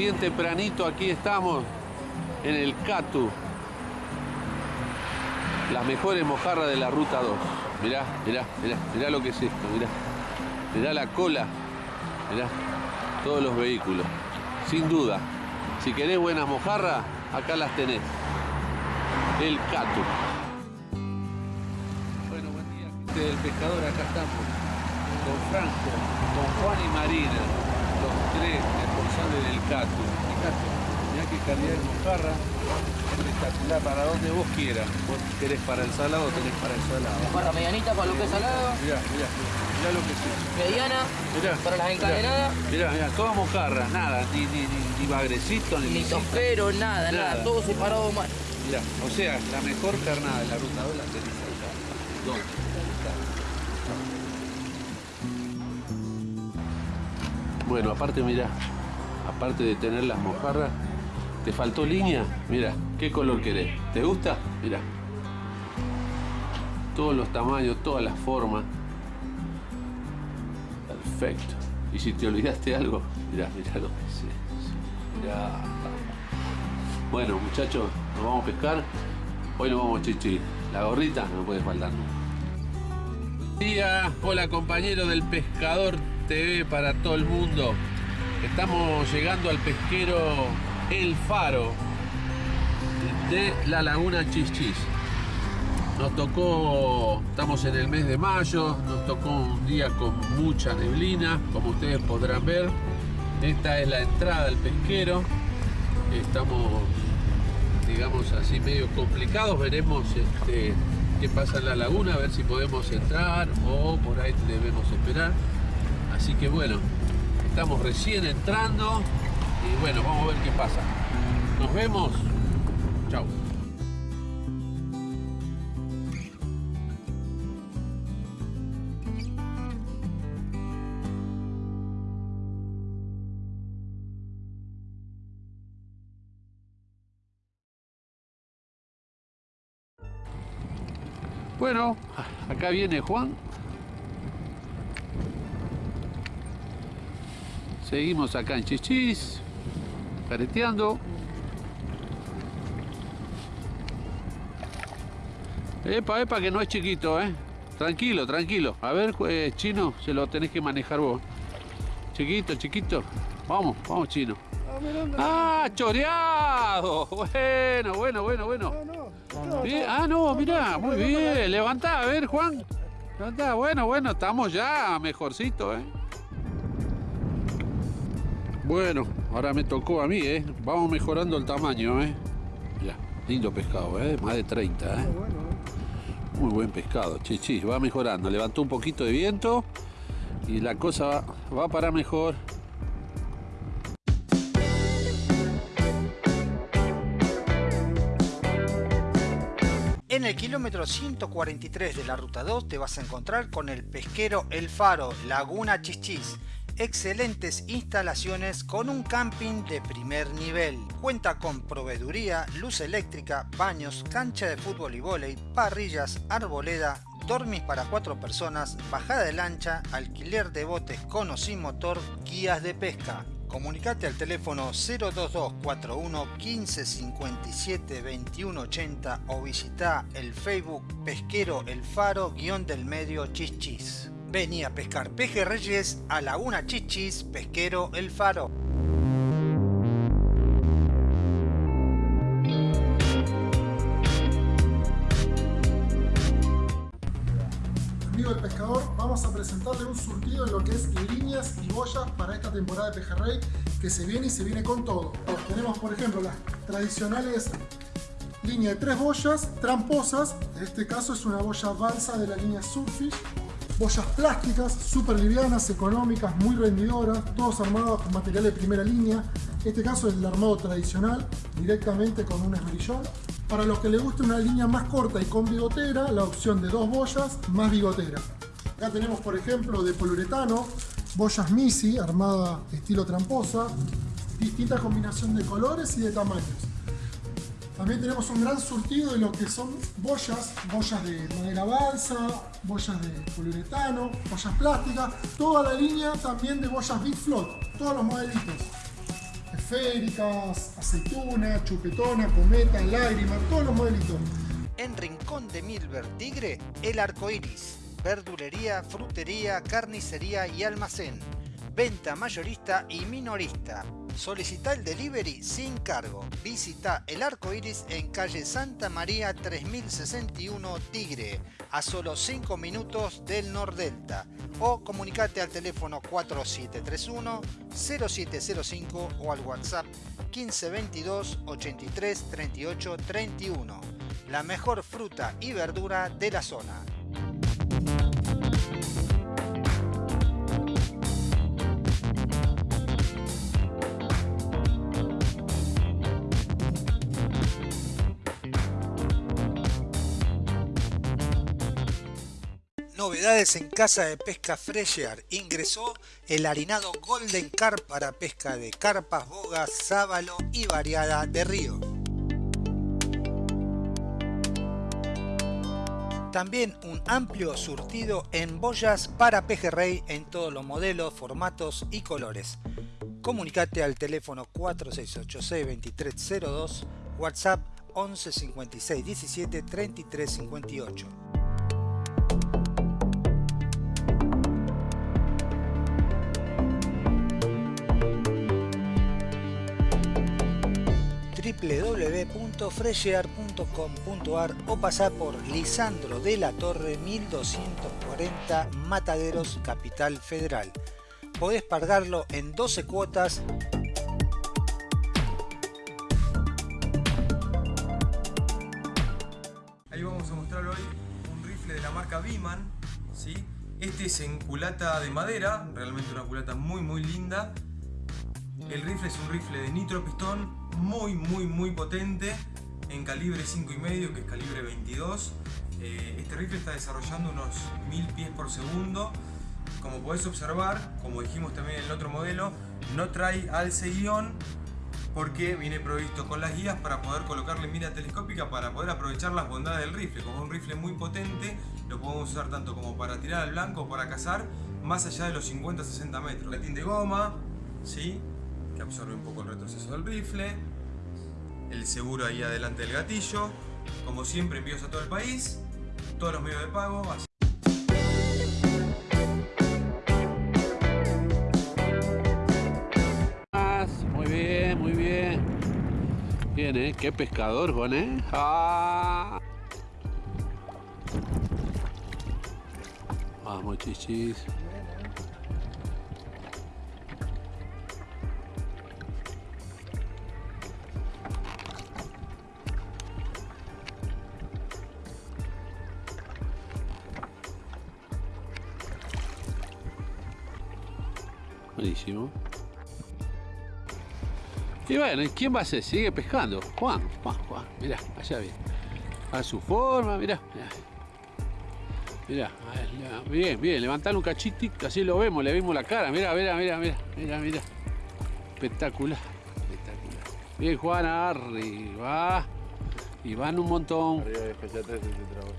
bien tempranito, aquí estamos en el Catu. Las mejores mojarras de la ruta 2. Mirá, mirá, mirá, mirá lo que es esto, mirá. Mirá la cola, mirá, todos los vehículos. Sin duda, si querés buenas mojarras, acá las tenés. El Catu. Bueno, buen día, gente del pescador, acá estamos. Con Franco, con Juan y Marina, los tres responsables del Catu. Fíjate, mirá qué calidad de mojarra. Espectacular para donde vos quieras. Vos querés para el salado, tenés para el salado. Para medianita, para lo que es salado. Mirá, mirá, mirá lo que es eso. Mediana, Mirá, para las encadenadas. Mirá, mirá, todas mojarras, nada, ni, ni, ni, ni bagrecito, ni, Ni nada, Nada. todo separado mal. Mirá, o sea, la mejor carnada de la ruta 2 la tenés acá. ¿Dónde? Bueno, aparte, mirá, aparte de tener las mojarras, ¿te faltó línea? Mira, ¿qué color querés? ¿Te gusta? Mirá. Todos los tamaños, todas las formas. Perfecto. Y si te olvidaste algo, mirá, mirá lo que es. Mirá. Bueno, muchachos, nos vamos a pescar. Hoy nos vamos chichi. La gorrita no puede faltar. Día, hola compañero del Pescador TV para todo el mundo. Estamos llegando al pesquero El Faro de la Laguna Chichis. Nos tocó, estamos en el mes de mayo, nos tocó un día con mucha neblina, como ustedes podrán ver. Esta es la entrada al pesquero. Estamos, digamos así, medio complicados. Veremos este, qué pasa en la laguna, a ver si podemos entrar o por ahí debemos esperar. Así que bueno, estamos recién entrando y bueno, vamos a ver qué pasa. Nos vemos. Chao. Bueno, acá viene Juan. Seguimos acá en Chichis, careteando. Epa, epa, que no es chiquito, ¿eh? Tranquilo, tranquilo. A ver, eh, chino, se lo tenés que manejar vos. Chiquito, chiquito. Vamos, vamos, chino. ¡Ah, choreado! Bueno, bueno, bueno, bueno. Bien, Ah, no, mirá, muy bien. Levantá, a ver, Juan. Levantá, bueno, bueno, estamos ya mejorcito, ¿eh? Bueno, ahora me tocó a mí, ¿eh? Vamos mejorando el tamaño, ¿eh? Ya, lindo pescado, ¿eh? Más de 30, ¿eh? Muy buen pescado, chichi, va mejorando. Levantó un poquito de viento y la cosa va, va para mejor. En el kilómetro 143 de la ruta 2 te vas a encontrar con el pesquero El Faro, Laguna Chichis. Excelentes instalaciones con un camping de primer nivel. Cuenta con proveeduría, luz eléctrica, baños, cancha de fútbol y vóley, parrillas, arboleda, dormis para cuatro personas, bajada de lancha, alquiler de botes con o sin motor, guías de pesca. Comunicate al teléfono 02241 1557 2180 o visita el Facebook Pesquero El Faro guion del medio Chichis. Vení a pescar pejerreyes a Laguna Chichis Pesquero El Faro. Amigo del pescador, vamos a presentarle un surtido en lo que es líneas y boyas para esta temporada de pejerrey que se viene y se viene con todo. Tenemos por ejemplo las tradicionales líneas de tres boyas tramposas, en este caso es una boya balsa de la línea Surfish, boyas plásticas, súper livianas, económicas, muy rendidoras, todos armados con material de primera línea, en este caso es el armado tradicional, directamente con un esmerillón. Para los que les guste una línea más corta y con bigotera, la opción de dos boyas más bigotera. Acá tenemos por ejemplo de poliuretano, boyas Misi, armada estilo tramposa, distinta combinación de colores y de tamaños. También tenemos un gran surtido de lo que son boyas, boyas de madera balsa, boyas de poliuretano, boyas plásticas, toda la línea también de boyas Big Float, todos los modelitos. esféricas, aceituna, chupetona, cometa, lágrima, todos los modelitos. En Rincón de Milver Tigre, el arco iris. Verdulería, frutería, carnicería y almacén. Venta mayorista y minorista. Solicita el delivery sin cargo. Visita el arco iris en calle Santa María 3061 Tigre, a solo 5 minutos del Nordelta. O comunicate al teléfono 4731 0705 o al WhatsApp 1522 83 38 31. La mejor fruta y verdura de la zona. En Casa de Pesca Fresher. Ingresó el harinado Golden Carp para pesca de carpas, bogas, sábalo y variada de río. También un amplio surtido en boyas para pejerrey en todos los modelos, formatos y colores. Comunicate al teléfono 4686-2302, WhatsApp 11 56 17 33 58. www.freshear.com.ar o pasar por Lisandro de la Torre 1240 Mataderos, Capital Federal. Podés pagarlo en 12 cuotas Ahí vamos a mostrar hoy un rifle de la marca Biman, ¿sí? Este es en culata de madera, realmente una culata muy muy linda. El rifle es un rifle de nitro pistón muy muy muy potente en calibre 5,5 que es calibre 22. Eh, este rifle está desarrollando unos 1000 pies por segundo. Como podés observar, como dijimos también en el otro modelo, no trae alce guion porque viene provisto con las guías para poder colocarle mira telescópica para poder aprovechar las bondades del rifle. Como es un rifle muy potente, lo podemos usar tanto como para tirar al blanco o para cazar más allá de los 50-60 metros. Latín de goma, ¿sí? que absorbe un poco el retroceso del rifle. El seguro ahí adelante del gatillo. Como siempre envíos a todo el país. Todos los medios de pago. Así Muy bien, muy bien. Bien, ¿eh? Qué pescador, Juan, ¿eh? ¡Ah! Vamos, chichis. Buenísimo. Y bueno, ¿y quién va a ser? Sigue pescando. Juan, Juan, Juan. Mirá, allá bien. A su forma, mirá. Mirá, mirá. bien, bien. Levantalo un cachitito, así lo vemos, le vimos la cara. Mirá, mirá, mirá, mirá, mirá, mirá. Espectacular, espectacular. Bien, Juan, arriba. Y van un montón. Arriba de fecha 3 este trabajo.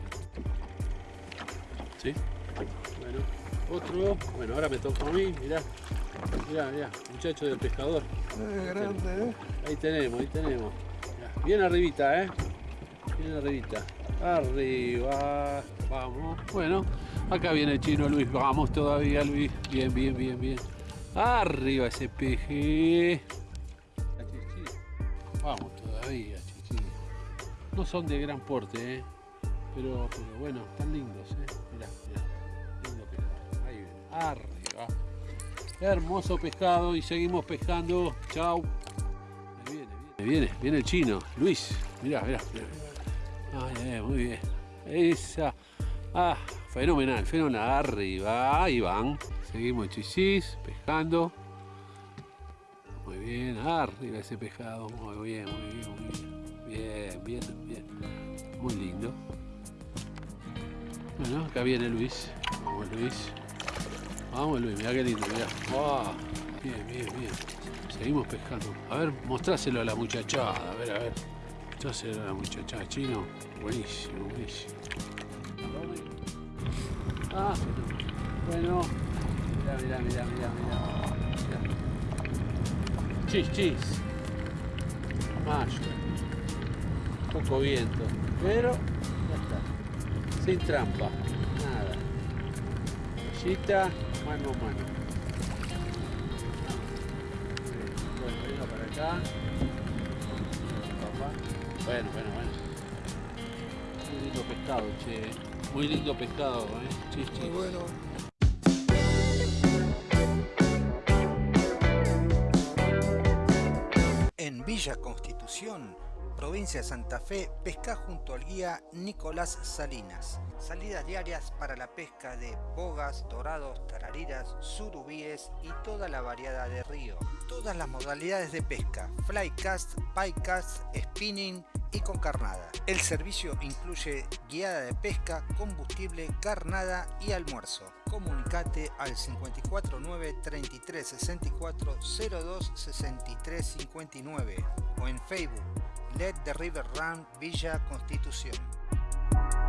¿Sí? Bueno, otro. Bueno, ahora me toca a mí, mirá. Mirá, mirá, muchacho del pescador. grande, ¿eh? Ahí tenemos, ahí tenemos. Mirá, Bien arribita, ¿eh? Bien arribita. Arriba. Vamos. Bueno, acá viene el chino Luis. Vamos todavía, Luis. Bien, bien, bien, bien. Arriba ese peje. Vamos todavía, chichi. No son de gran porte, ¿eh? Pero, pero bueno, están lindos, ¿eh? Mirá, mirá. Lindo pescado. Ahí viene. Arriba. Hermoso pescado y seguimos pescando. Chau. Viene, viene, viene, viene el chino. Luis, mirá, mirá. ay, muy bien. Esa. Ah, fenomenal, fenomenal. Arriba, ahí van. Seguimos chichis, pescando. Muy bien, arriba ese pescado. Muy bien, muy bien, muy bien. Bien, bien, bien. Muy lindo. Bueno, acá viene Luis. Vamos Luis. Vamos Luis, mirá qué lindo, mirá. ¡Wow! Bien, bien, bien. Seguimos pescando. A ver, mostráselo a la muchachada. A ver, a ver. Mostráselo a la muchachada. Chino. Buenísimo, buenísimo. Ah, bueno. Mirá, mirá, mirá, mirá, mirá. Chis, chis. Mayo. Poco viento. Pero ya está. Sin trampa. Chita, mano a mano. Bueno, venga para acá. Papá. Bueno, bueno, bueno. Muy lindo pescado, che. Muy lindo pescado, eh. Chis, chis. Muy bueno. En Villa Constitución, provincia de Santa Fe, pesca junto al guía Nicolás Salinas. Salidas diarias para la pesca de bogas, dorados, tarariras, surubíes y toda la variedad de río. Todas las modalidades de pesca, flycast, picast, spinning y con carnada. El servicio incluye guiada de pesca, combustible, carnada y almuerzo. Comunicate al 549 33 64 02 63 59 o en Facebook Let the River Run Villa Constitución.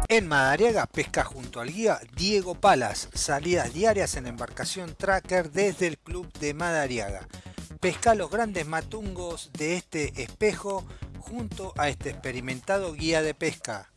En Madariaga pesca junto al guía Diego Palas, salidas diarias en embarcación tracker desde el club de Madariaga. Pesca los grandes matungos de este espejo junto a este experimentado guía de pesca.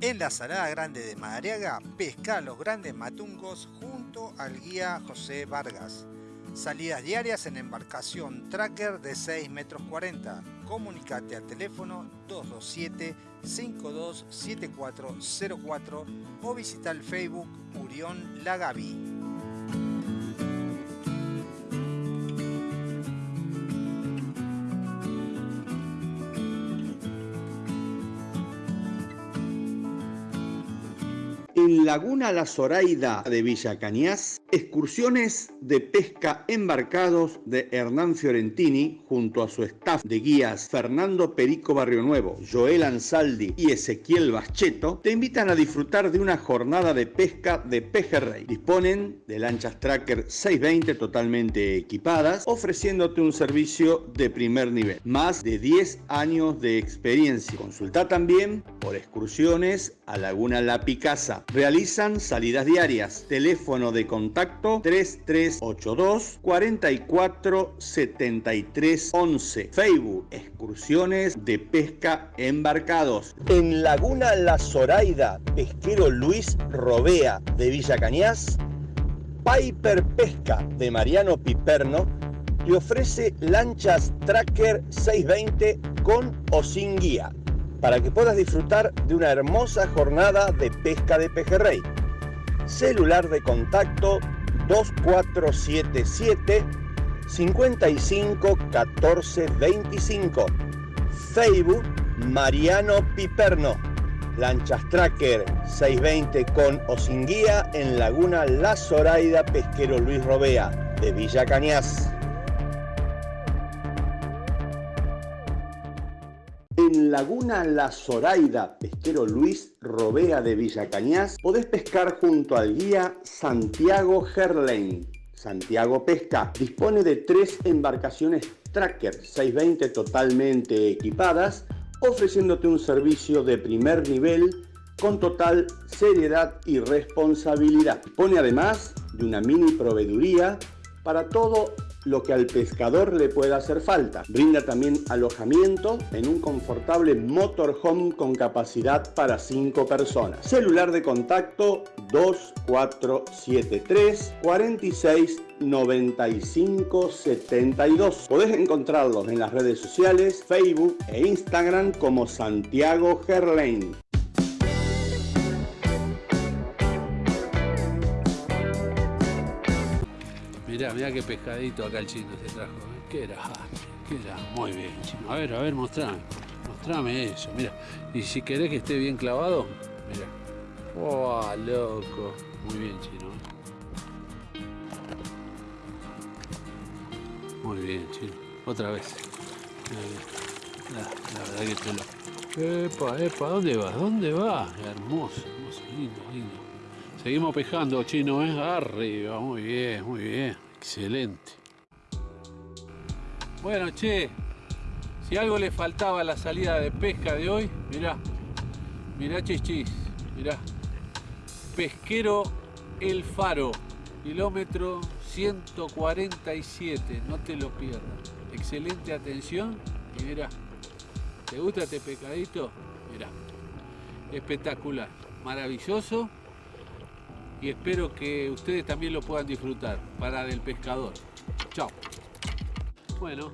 En la Salada Grande de Madariaga, pesca los grandes matungos junto al guía José Vargas. Salidas diarias en embarcación tracker de 6 metros 40. Comunicate al teléfono 227 527404 o visita el Facebook Murión Lagavi. Laguna La Zoraida de Villa Cañas, excursiones de pesca embarcados de Hernán Fiorentini junto a su staff de guías Fernando Perico Barrio Nuevo, Joel Ansaldi y Ezequiel Bascheto te invitan a disfrutar de una jornada de pesca de pejerrey. Disponen de lanchas Tracker 620 totalmente equipadas, ofreciéndote un servicio de primer nivel. Más de 10 años de experiencia. Consulta también por excursiones a Laguna La Picasa. Realizan salidas diarias. Teléfono de contacto 3382 44 73 11. Facebook Excursiones de Pesca Embarcados. En Laguna La Zoraida, pesquero Luis Robea de Villa Cañas. Piper Pesca de Mariano Piperno te ofrece lanchas Tracker 620 con o sin guía para que puedas disfrutar de una hermosa jornada de pesca de pejerrey. Celular de contacto 2477 55 14 25. Facebook Mariano Piperno. Lanchas Tracker 620 con o sin guía en Laguna La Zoraida Pesquero Luis Robea de Villa Cañas. Laguna La Zoraida, pesquero Luis Robea de Villa Cañas, podés pescar junto al guía Santiago Gerlain. Santiago Pesca dispone de tres embarcaciones Tracker 620 totalmente equipadas, ofreciéndote un servicio de primer nivel con total seriedad y responsabilidad. Dispone además de una mini proveeduría para todo lo que al pescador le pueda hacer falta. Brinda también alojamiento en un confortable motorhome con capacidad para 5 personas. Celular de contacto 2473 46 95 72. Podés encontrarlos en las redes sociales, Facebook e Instagram como Santiago Gerlain. Mirá, mirá qué pescadito acá el chino se trajo. ¿eh? ¿Qué era? ¿Qué era? Muy bien, chino. A ver, a ver, mostrame. Mostrame eso, mira. Y si querés que esté bien clavado, mira. ¡Oh, loco! Muy bien, chino. ¿eh? Muy bien, chino. Otra vez. La, la verdad que te lo... Epa, epa, ¿dónde vas? ¿Dónde vas? Hermoso, hermoso, lindo, lindo. Seguimos pescando, chino, ¿eh? Arriba, muy bien, muy bien. Excelente. Bueno, che, si algo le faltaba a la salida de pesca de hoy, mirá, mirá chichis, mirá. Pesquero El Faro, kilómetro 147, no te lo pierdas. Excelente atención y mirá, ¿te gusta este pescadito? Mirá, espectacular, maravilloso y espero que ustedes también lo puedan disfrutar. Para del pescador. Chao. Bueno.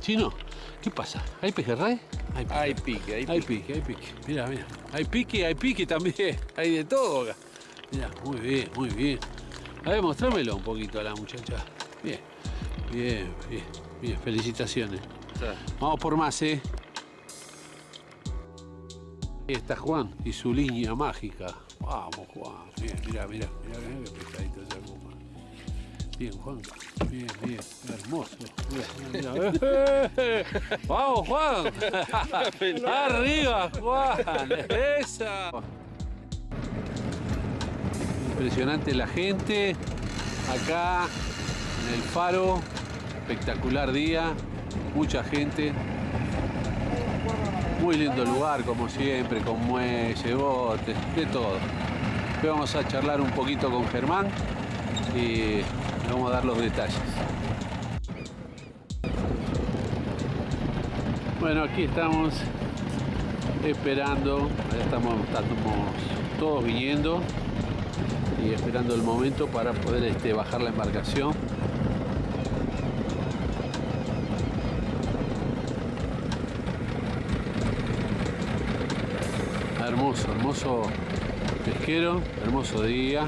Chino, ¿qué pasa? ¿Hay pejerrey? Hay pique, Hay pique, hay pique, hay pique. Mira, mira. Hay pique, hay pique también. Hay de todo acá. Mira, muy bien, muy bien. A ver, mostrámelo un poquito a la muchacha. Bien, bien, bien, bien. Felicitaciones. Vamos por más, ¿eh? Está Juan y su línea mágica. Vamos, Juan. Bien, mira, mira, mira, mira qué pescadito se arma. Bien, Juan. Bien, bien. Hermoso. Vamos, Juan. Arriba, Juan. Esa. Impresionante la gente. Acá en el faro. Espectacular día. Mucha gente. Muy lindo lugar, como siempre, con muelle, botes, de todo. Hoy vamos a charlar un poquito con Germán y le vamos a dar los detalles. Bueno, aquí estamos esperando, estamos, estamos todos viniendo y esperando el momento para poder este, bajar la embarcación. Hermoso, hermoso pesquero, hermoso día.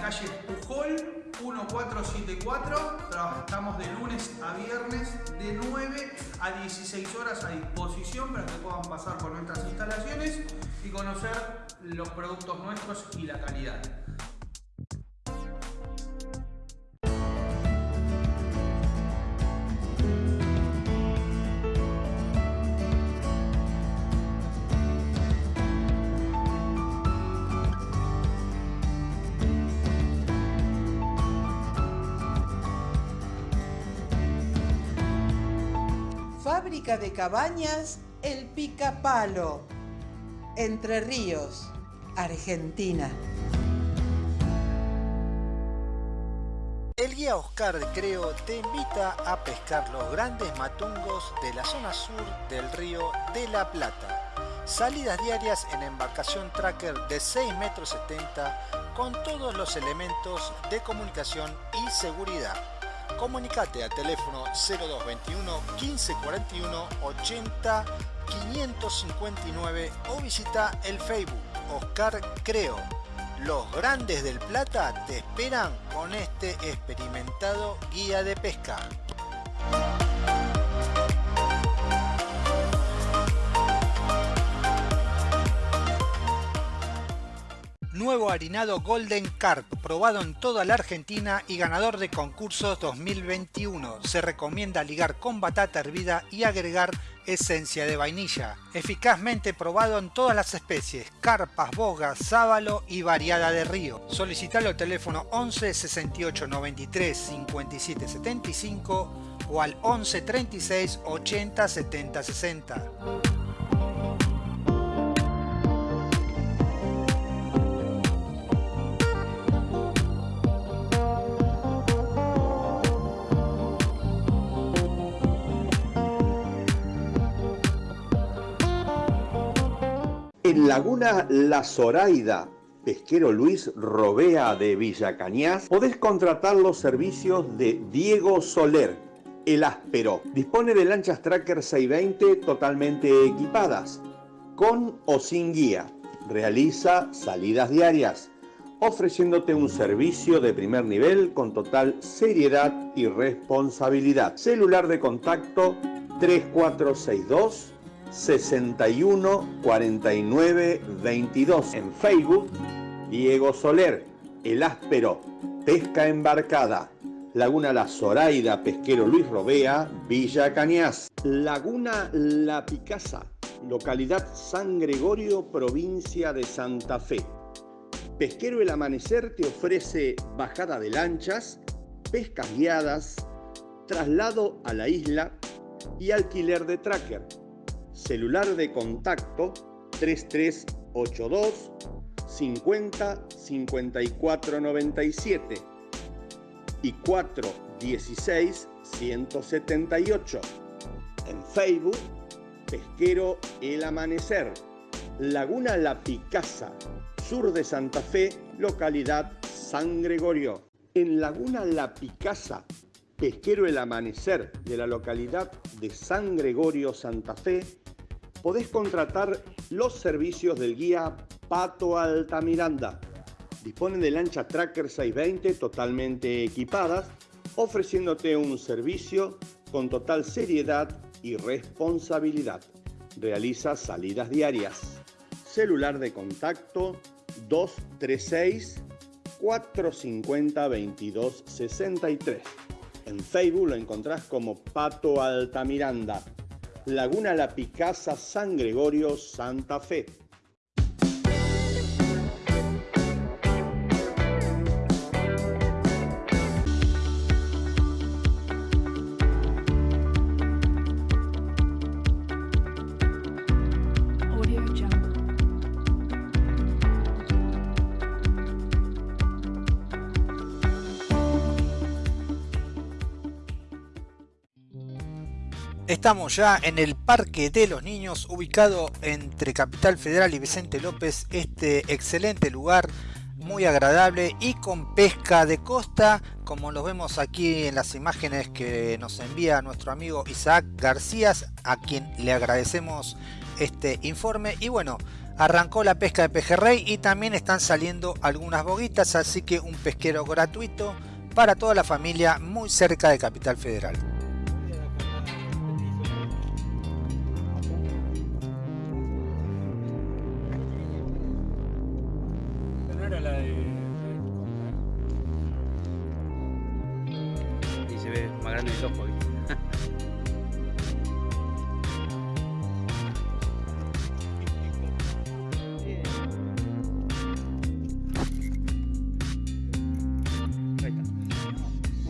Calle Pujol 1474. Trabajamos de lunes a viernes de 9 a 16 horas a disposición para que puedan pasar por nuestras instalaciones y conocer los productos nuestros y la calidad. De cabañas El Picapalo. Entre Ríos, Argentina. El guía Oscar de Creo te invita a pescar los grandes matungos de la zona sur del río de la Plata. Salidas diarias en embarcación tracker de 6 metros 70 con todos los elementos de comunicación y seguridad. Comunicate al teléfono 0221 1541 80 559 o visita el Facebook Oscar Creo. Los grandes del Plata te esperan con este experimentado guía de pesca. Nuevo harinado Golden Carp, probado en toda la Argentina y ganador de concursos 2021. Se recomienda ligar con batata hervida y agregar esencia de vainilla. Eficazmente probado en todas las especies, carpas, bogas, sábalo y variada de río. Solicitalo al teléfono 11 68 93 57 75 o al 11 36 80 70 60. La Zoraida, pesquero Luis Robea de Villa Cañas, podés contratar los servicios de Diego Soler, el áspero. Dispone de lanchas Tracker 620 totalmente equipadas, con o sin guía. Realiza salidas diarias, ofreciéndote un servicio de primer nivel con total seriedad y responsabilidad. Celular de contacto 3462 61 49 22. En Facebook, Diego Soler, El Áspero, Pesca Embarcada. Laguna La Zoraida, Pesquero Luis Robea, Villa Cañas. Laguna La Picasa, localidad San Gregorio, provincia de Santa Fe. Pesquero El Amanecer te ofrece bajada de lanchas, pescas guiadas, traslado a la isla y alquiler de tracker. Celular de contacto 3382 50 54 97 y 416 178. En Facebook, Pesquero El Amanecer, Laguna La Picasa, sur de Santa Fe, localidad San Gregorio. En Laguna La Picasa, Pesquero El Amanecer de la localidad de San Gregorio, Santa Fe, podés contratar los servicios del guía Pato Altamiranda. Disponen de lancha Tracker 620 totalmente equipadas, ofreciéndote un servicio con total seriedad y responsabilidad. Realiza salidas diarias. Celular de contacto 236 450 2263. En Facebook lo encontrás como Pato Altamiranda. Laguna La Picasa, San Gregorio, Santa Fe. Estamos ya en el Parque de los Niños, ubicado entre Capital Federal y Vicente López. Este excelente lugar, muy agradable y con pesca de costa, como lo vemos aquí en las imágenes que nos envía nuestro amigo Isaac García, a quien le agradecemos este informe. Y bueno, arrancó la pesca de pejerrey y también están saliendo algunas boguitas, así que un pesquero gratuito para toda la familia muy cerca de Capital Federal.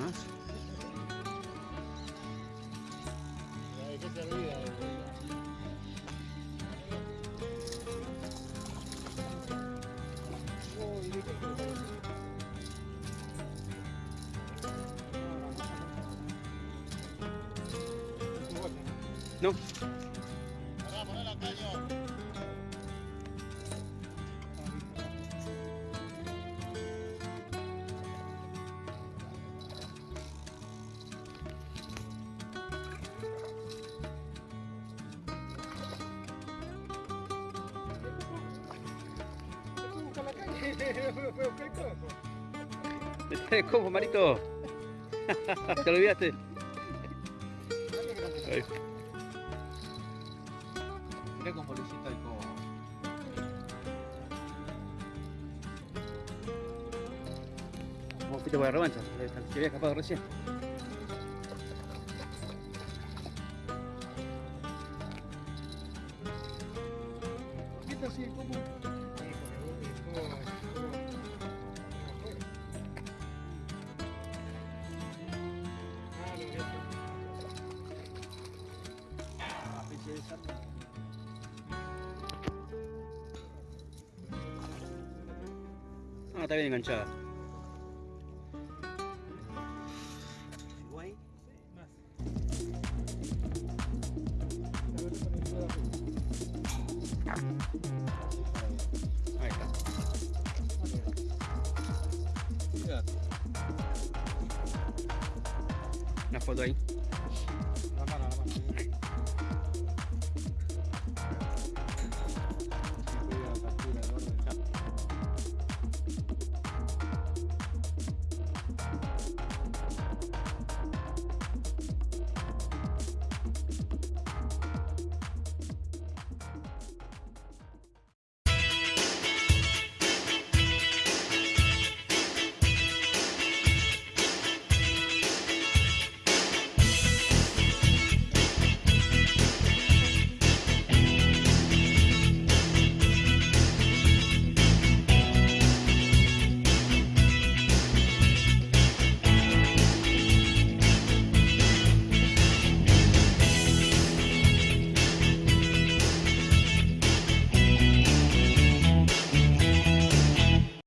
más. ¿Qué cojo, Marito? ¿Te olvidaste? Ahí. Mirá cómo le hiciste al cobo. Vos fuiste por la revancha, se había escapado recién.